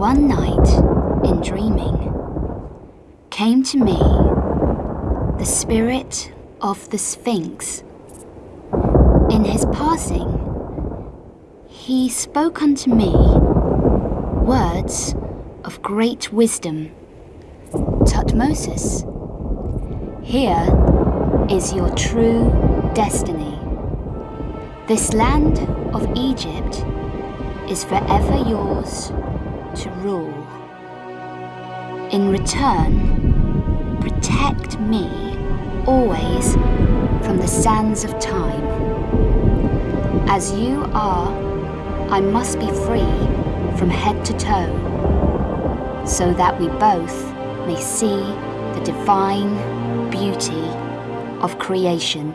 One night in dreaming came to me the spirit of the Sphinx. In his passing, he spoke unto me words of great wisdom. Tutmosis, here is your true destiny. This land of Egypt is forever yours to rule. In return, protect me always from the sands of time. As you are, I must be free from head to toe, so that we both may see the divine beauty of creation.